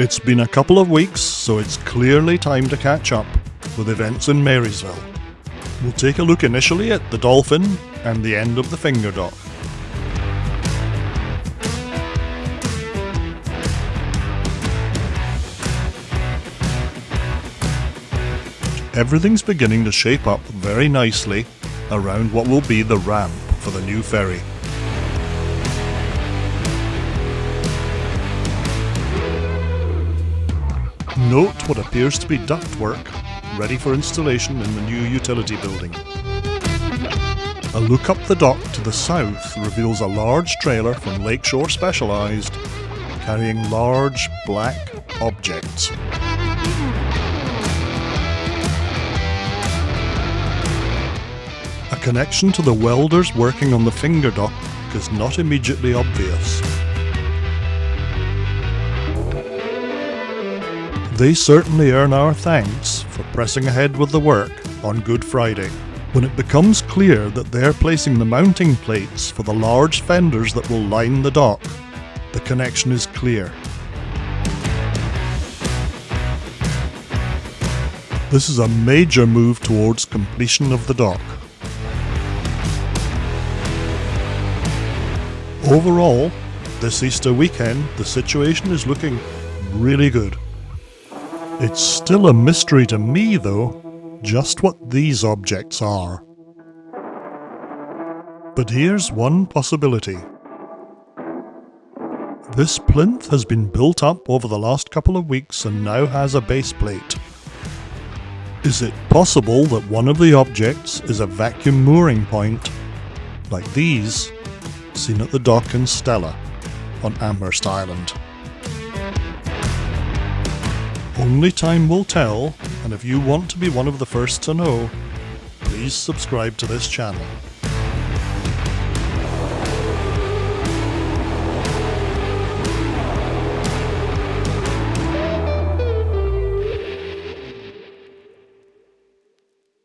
It's been a couple of weeks, so it's clearly time to catch up with events in Marysville. We'll take a look initially at the Dolphin and the end of the Finger Dock. Everything's beginning to shape up very nicely around what will be the ramp for the new ferry. Note what appears to be ductwork ready for installation in the new utility building. A look up the dock to the south reveals a large trailer from Lakeshore Specialized carrying large black objects. A connection to the welders working on the finger dock is not immediately obvious. They certainly earn our thanks for pressing ahead with the work on Good Friday. When it becomes clear that they're placing the mounting plates for the large fenders that will line the dock, the connection is clear. This is a major move towards completion of the dock. Overall, this Easter weekend, the situation is looking really good. It's still a mystery to me, though, just what these objects are. But here's one possibility. This plinth has been built up over the last couple of weeks and now has a base plate. Is it possible that one of the objects is a vacuum mooring point, like these, seen at the dock in Stella on Amherst Island? Only time will tell, and if you want to be one of the first to know, please subscribe to this channel.